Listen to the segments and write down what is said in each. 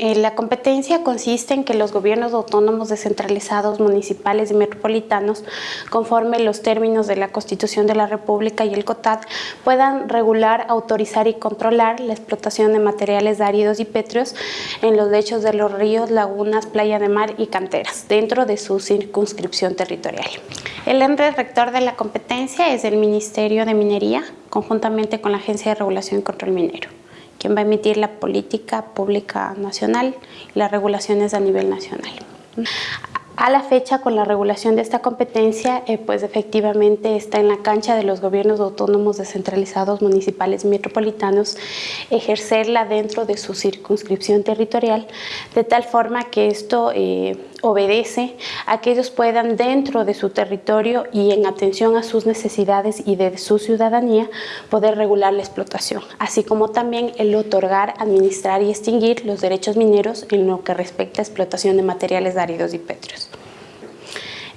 Eh, la competencia consiste en que los gobiernos autónomos descentralizados, municipales y metropolitanos, conforme los términos de la Constitución de la República y el COTAD, puedan regular, autorizar y controlar la explotación de materiales áridos y pétreos en los lechos de los ríos, lagunas, playa de mar y canteras, dentro de su circunscripción territorial. El ente rector de la competencia es el Ministerio de Minería, conjuntamente con la Agencia de Regulación y Control Minero quien va a emitir la política pública nacional y las regulaciones a nivel nacional. A la fecha, con la regulación de esta competencia, eh, pues efectivamente está en la cancha de los gobiernos autónomos descentralizados municipales y metropolitanos ejercerla dentro de su circunscripción territorial, de tal forma que esto eh, obedece a que ellos puedan dentro de su territorio y en atención a sus necesidades y de su ciudadanía poder regular la explotación, así como también el otorgar, administrar y extinguir los derechos mineros en lo que respecta a explotación de materiales áridos y pétreos.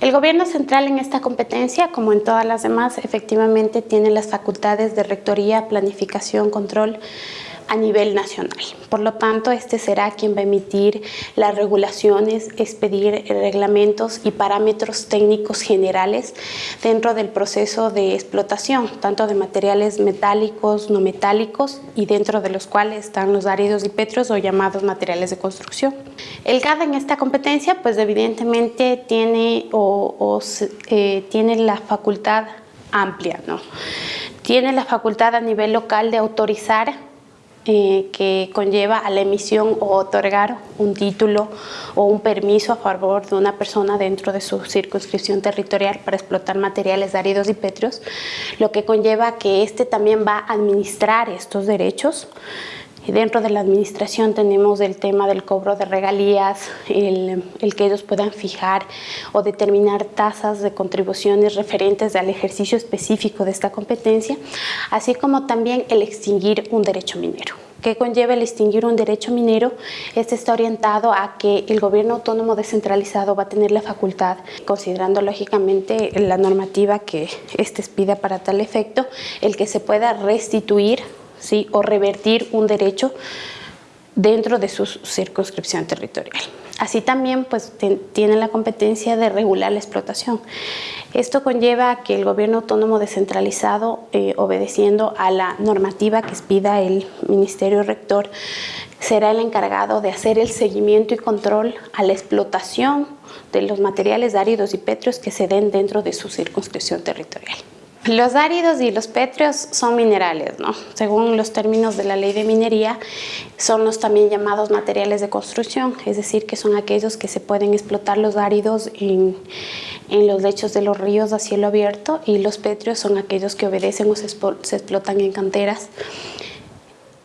El gobierno central en esta competencia, como en todas las demás, efectivamente tiene las facultades de rectoría, planificación, control, a nivel nacional. Por lo tanto, este será quien va a emitir las regulaciones, expedir reglamentos y parámetros técnicos generales dentro del proceso de explotación, tanto de materiales metálicos, no metálicos y dentro de los cuales están los áridos y petros o llamados materiales de construcción. El GAD en esta competencia, pues evidentemente tiene, o, eh, tiene la facultad amplia, ¿no? Tiene la facultad a nivel local de autorizar eh, que conlleva a la emisión o otorgar un título o un permiso a favor de una persona dentro de su circunscripción territorial para explotar materiales áridos y pétreos, lo que conlleva que éste también va a administrar estos derechos Dentro de la administración tenemos el tema del cobro de regalías, el, que ellos puedan fijar o determinar tasas de contribuciones referentes al ejercicio específico de esta competencia, así como también el extinguir un derecho minero. ¿Qué conlleva el extinguir un derecho minero? Este está orientado a que el gobierno autónomo descentralizado va a tener la facultad, considerando lógicamente la normativa que este pida para tal efecto, el que se pueda restituir ¿sí? o revertir un derecho dentro de su circunscripción territorial. Así también pues, tiene la competencia de regular la explotación. Esto conlleva que el gobierno autónomo descentralizado, eh, obedeciendo a la normativa que expida el Ministerio Rector, será el encargado de hacer el seguimiento y control a la explotación de los materiales áridos y pétreos que se den dentro de su circunscripción territorial. Los áridos y los pétreos son minerales, ¿no? Según los términos de la ley de minería, son los también llamados materiales de construcción, es decir, que son aquellos que se pueden explotar los áridos en, los lechos de los ríos a cielo abierto y los pétreos son aquellos que obedecen o se explotan en canteras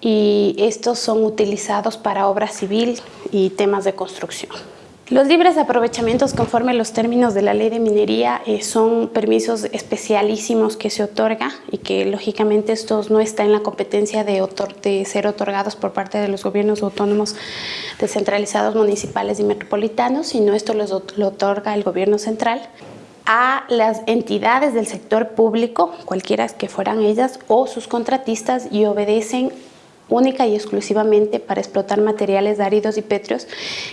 y estos son utilizados para obra civil y temas de construcción. Los libres aprovechamientos conforme a los términos de la ley de minería eh, son permisos especialísimos que se otorga y que lógicamente estos no están en la competencia de, ser otorgados por parte de los gobiernos autónomos descentralizados municipales y metropolitanos, sino esto los, lo otorga el gobierno central a las entidades del sector público, cualquiera que fueran ellas, o sus contratistas y obedecen única y exclusivamente para explotar materiales áridos y pétreos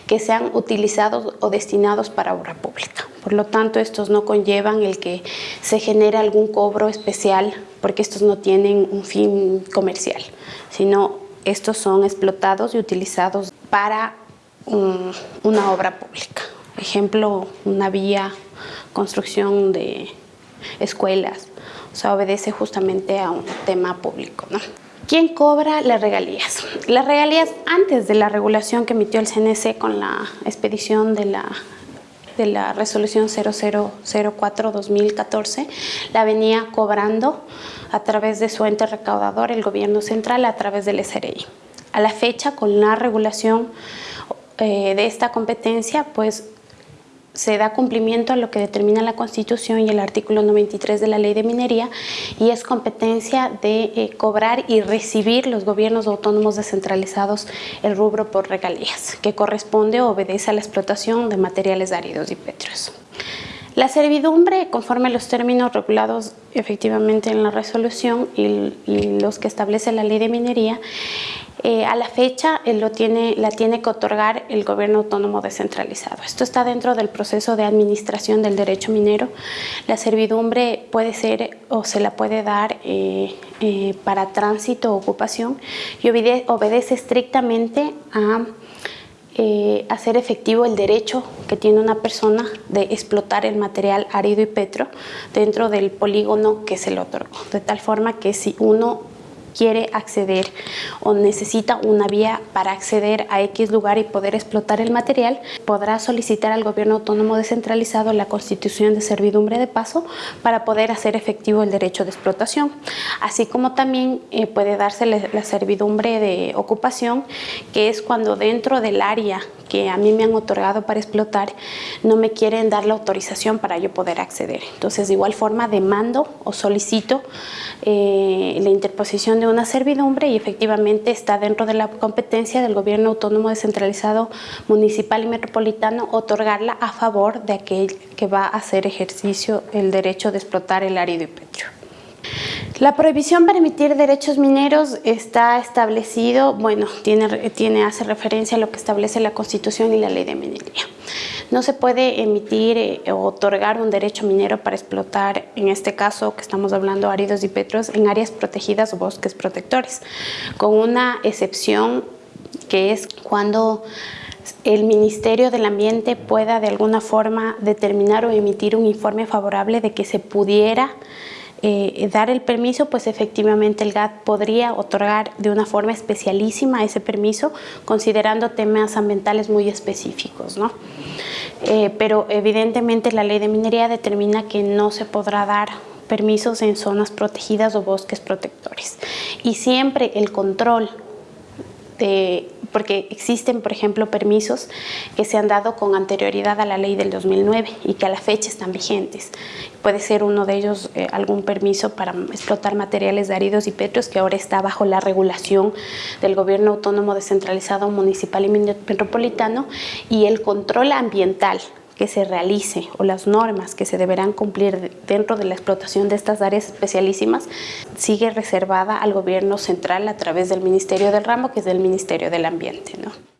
que sean utilizados o destinados para obra pública. Por lo tanto, estos no conllevan el que se genere algún cobro especial porque estos no tienen un fin comercial, sino estos son explotados y utilizados para una obra pública. Ejemplo, una vía, construcción de escuelas, o sea, obedece justamente a un tema público. ¿no? ¿Quién cobra las regalías? Las regalías antes de la regulación que emitió el CNC con la expedición de la, de la resolución 0004-2014, la venía cobrando a través de su ente recaudador, el gobierno central, a través del SRI. A la fecha, con la regulación eh, de esta competencia, pues se da cumplimiento a lo que determina la Constitución y el artículo 93 de la Ley de Minería y es competencia de eh, cobrar y recibir los gobiernos autónomos descentralizados el rubro por regalías, que corresponde o obedece a la explotación de materiales áridos y pétreos. La servidumbre, conforme a los términos regulados efectivamente en la resolución y, los que establece la ley de minería, eh, a la fecha eh, lo tiene, la tiene que otorgar el gobierno autónomo descentralizado. Esto está dentro del proceso de administración del derecho minero. La servidumbre puede ser o se la puede dar eh, para tránsito o ocupación y obedece estrictamente a eh, hacer efectivo el derecho que tiene una persona de explotar el material árido y petro dentro del polígono que se le otorgó. De tal forma que si uno quiere acceder o necesita una vía para acceder a X lugar y poder explotar el material, podrá solicitar al gobierno autónomo descentralizado la constitución de servidumbre de paso para poder hacer efectivo el derecho de explotación. Así como también eh, puede darse la servidumbre de ocupación, que es cuando dentro del área que a mí me han otorgado para explotar, no me quieren dar la autorización para yo poder acceder. Entonces, de igual forma, demando o solicito eh, la interposición de una servidumbre y efectivamente está dentro de la competencia del gobierno autónomo descentralizado municipal y metropolitano otorgarla a favor de aquel que va a hacer ejercicio el derecho de explotar el árido y petro. La prohibición para emitir derechos mineros está establecido, bueno, tiene, tiene, hace referencia a lo que establece la Constitución y la Ley de Minería. No se puede emitir eh, o otorgar un derecho minero para explotar, en este caso que estamos hablando áridos y petros, en áreas protegidas o bosques protectores, con una excepción que es cuando el Ministerio del Ambiente pueda de alguna forma determinar o emitir un informe favorable de que se pudiera eh, dar el permiso, pues efectivamente el GAT podría otorgar de una forma especialísima ese permiso, considerando temas ambientales muy específicos. ¿no? Eh, pero evidentemente la ley de minería determina que no se podrá dar permisos en zonas protegidas o bosques protectores. Y siempre el control de porque existen, por ejemplo, permisos que se han dado con anterioridad a la ley del 2009 y que a la fecha están vigentes. Puede ser uno de ellos eh, algún permiso para explotar materiales de áridos y petros que ahora está bajo la regulación del gobierno autónomo descentralizado municipal y metropolitano y el control ambiental que se realice o las normas que se deberán cumplir dentro de la explotación de estas áreas especialísimas sigue reservada al gobierno central a través del Ministerio del Ramo, que es el Ministerio del Ambiente. ¿no?